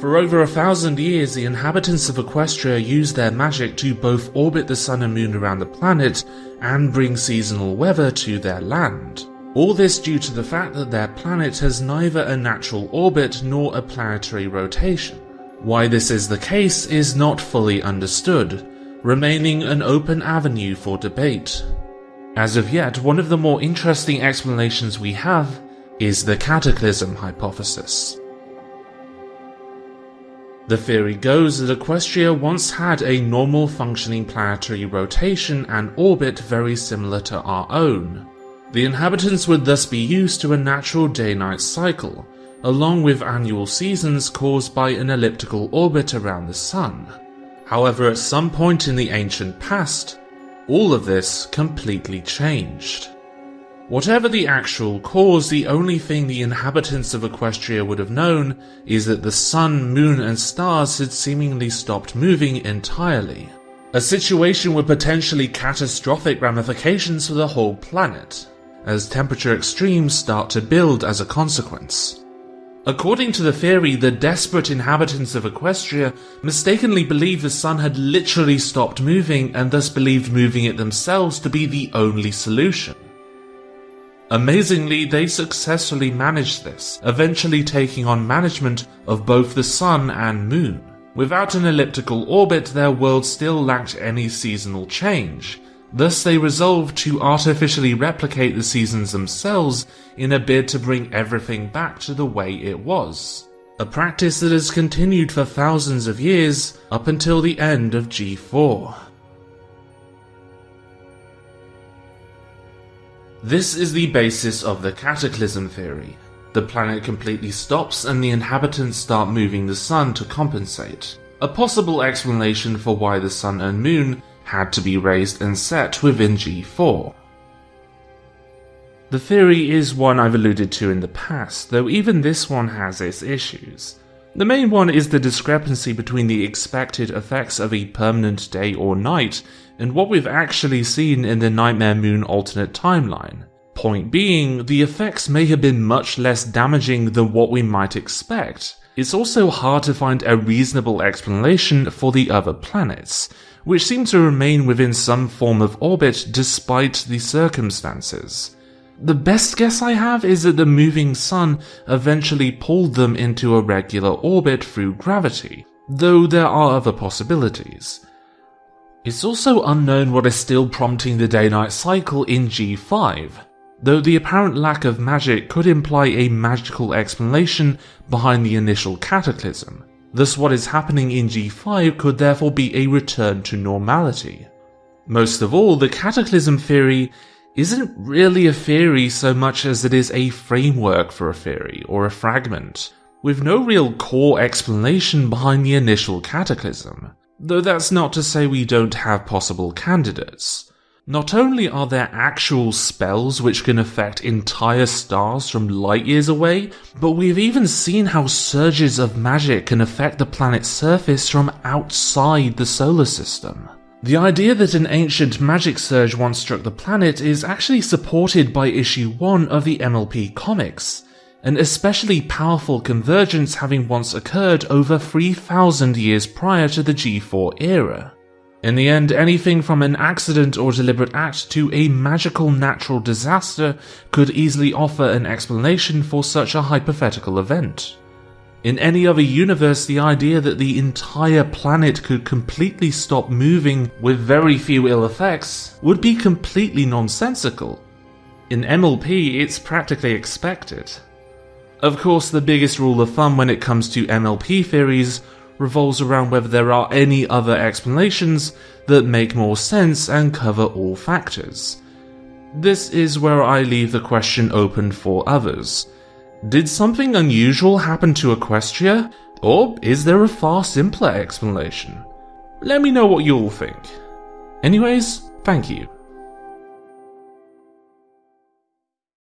For over a thousand years, the inhabitants of Equestria used their magic to both orbit the sun and moon around the planet and bring seasonal weather to their land. All this due to the fact that their planet has neither a natural orbit nor a planetary rotation. Why this is the case is not fully understood, remaining an open avenue for debate. As of yet, one of the more interesting explanations we have is the cataclysm hypothesis. The theory goes that Equestria once had a normal functioning planetary rotation and orbit very similar to our own. The inhabitants would thus be used to a natural day-night cycle, along with annual seasons caused by an elliptical orbit around the Sun. However, at some point in the ancient past, all of this completely changed. Whatever the actual cause, the only thing the inhabitants of Equestria would have known is that the sun, moon and stars had seemingly stopped moving entirely. A situation with potentially catastrophic ramifications for the whole planet, as temperature extremes start to build as a consequence. According to the theory, the desperate inhabitants of Equestria mistakenly believed the sun had literally stopped moving and thus believed moving it themselves to be the only solution. Amazingly, they successfully managed this, eventually taking on management of both the sun and moon. Without an elliptical orbit, their world still lacked any seasonal change, Thus they resolved to artificially replicate the seasons themselves in a bid to bring everything back to the way it was. A practice that has continued for thousands of years up until the end of G4. This is the basis of the cataclysm theory. The planet completely stops and the inhabitants start moving the sun to compensate. A possible explanation for why the sun and moon had to be raised and set within G4. The theory is one I've alluded to in the past, though even this one has its issues. The main one is the discrepancy between the expected effects of a permanent day or night and what we've actually seen in the Nightmare Moon alternate timeline. Point being, the effects may have been much less damaging than what we might expect. It's also hard to find a reasonable explanation for the other planets, which seem to remain within some form of orbit despite the circumstances. The best guess I have is that the moving sun eventually pulled them into a regular orbit through gravity, though there are other possibilities. It's also unknown what is still prompting the day-night cycle in G5, though the apparent lack of magic could imply a magical explanation behind the initial cataclysm. Thus what is happening in G5 could therefore be a return to normality. Most of all, the Cataclysm theory isn't really a theory so much as it is a framework for a theory, or a fragment, with no real core explanation behind the initial Cataclysm. Though that's not to say we don't have possible candidates. Not only are there actual spells which can affect entire stars from light years away, but we've even seen how surges of magic can affect the planet's surface from outside the solar system. The idea that an ancient magic surge once struck the planet is actually supported by issue 1 of the MLP comics, an especially powerful convergence having once occurred over 3000 years prior to the G4 era. In the end, anything from an accident or deliberate act to a magical natural disaster could easily offer an explanation for such a hypothetical event. In any other universe, the idea that the entire planet could completely stop moving with very few ill effects would be completely nonsensical. In MLP, it's practically expected. Of course, the biggest rule of thumb when it comes to MLP theories revolves around whether there are any other explanations that make more sense and cover all factors. This is where I leave the question open for others. Did something unusual happen to Equestria, or is there a far simpler explanation? Let me know what you all think. Anyways, thank you.